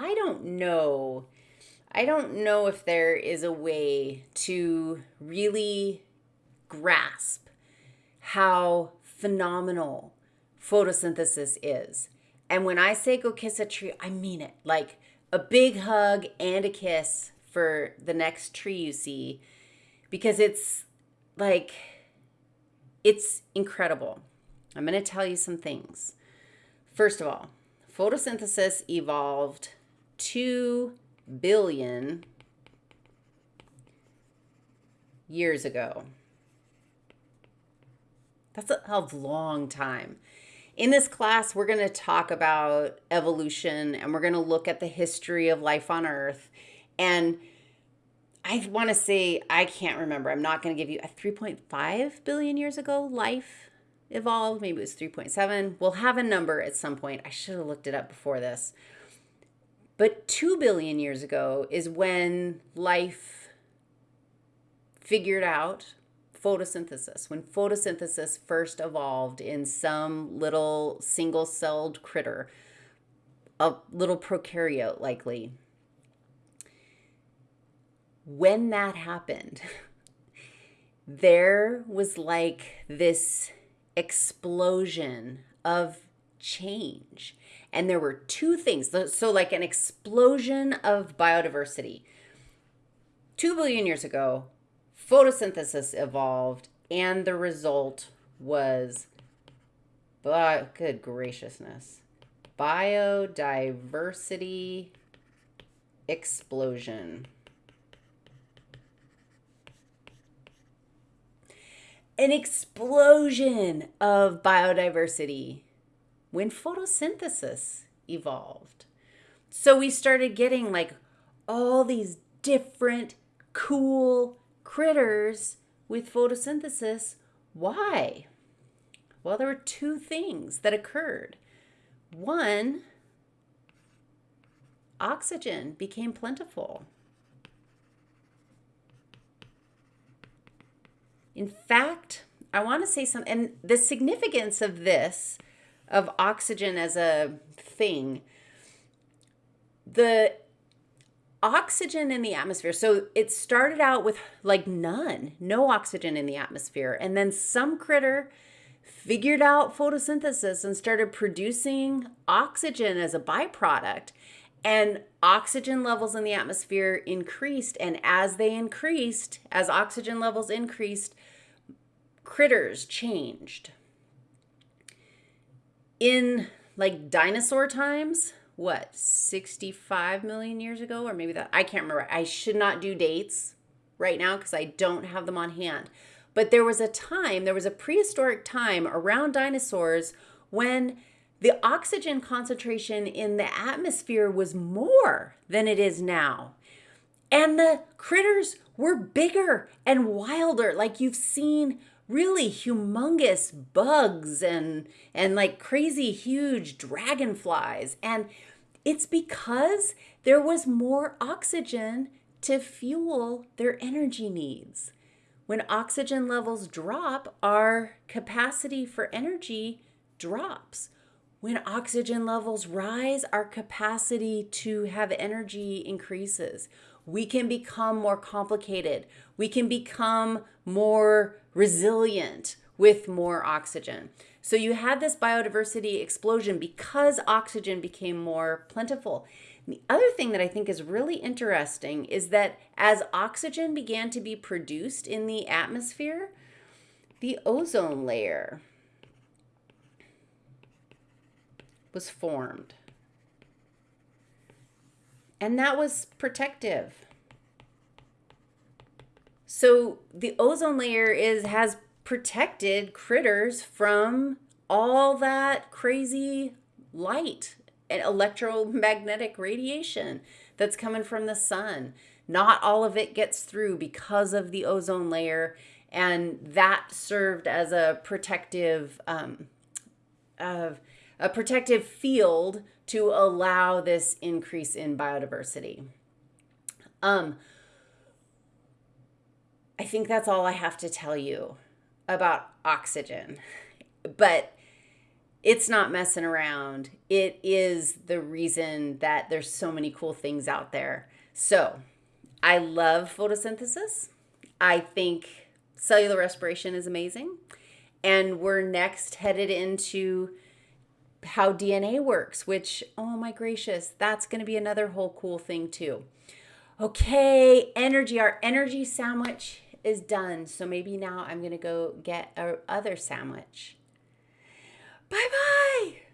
I don't know. I don't know if there is a way to really grasp how phenomenal photosynthesis is. And when I say go kiss a tree, I mean it. Like a big hug and a kiss for the next tree you see because it's like it's incredible. I'm going to tell you some things. First of all, photosynthesis evolved 2 billion years ago. That's a, long time. In this class, we're going to talk about evolution and we're going to look at the history of life on Earth. And I want to say, I can't remember. I'm not going to give you a 3.5 billion years ago life evolved. Maybe it was 3.7. We'll have a number at some point. I should have looked it up before this. But 2 billion years ago is when life figured out photosynthesis, when photosynthesis first evolved in some little single celled critter, a little prokaryote likely. When that happened, there was like this explosion of change. And there were two things. So, like an explosion of biodiversity. Two billion years ago, photosynthesis evolved, and the result was, but good graciousness, biodiversity explosion. An explosion of biodiversity when photosynthesis evolved. So we started getting like all these different cool critters with photosynthesis. Why? Well, there were two things that occurred. One, oxygen became plentiful. In fact, I want to say something, and the significance of this of oxygen as a thing, the oxygen in the atmosphere. So it started out with like none, no oxygen in the atmosphere. And then some critter figured out photosynthesis and started producing oxygen as a byproduct. And oxygen levels in the atmosphere increased. And as they increased, as oxygen levels increased, critters changed in like dinosaur times, what, 65 million years ago, or maybe that, I can't remember. I should not do dates right now because I don't have them on hand. But there was a time, there was a prehistoric time around dinosaurs when the oxygen concentration in the atmosphere was more than it is now. And the critters were bigger and wilder, like you've seen really humongous bugs and and like crazy huge dragonflies and it's because there was more oxygen to fuel their energy needs. When oxygen levels drop, our capacity for energy drops. When oxygen levels rise, our capacity to have energy increases. We can become more complicated. We can become more resilient with more oxygen. So you had this biodiversity explosion because oxygen became more plentiful. The other thing that I think is really interesting is that as oxygen began to be produced in the atmosphere, the ozone layer was formed. And that was protective. So the ozone layer is has protected critters from all that crazy light and electromagnetic radiation that's coming from the sun. Not all of it gets through because of the ozone layer, and that served as a protective um, uh, a protective field to allow this increase in biodiversity. Um, I think that's all I have to tell you about oxygen. But it's not messing around. It is the reason that there's so many cool things out there. So, I love photosynthesis. I think cellular respiration is amazing. And we're next headed into how DNA works, which, oh my gracious, that's going to be another whole cool thing too. Okay, energy. Our energy sandwich is done. So maybe now I'm going to go get our other sandwich. Bye bye.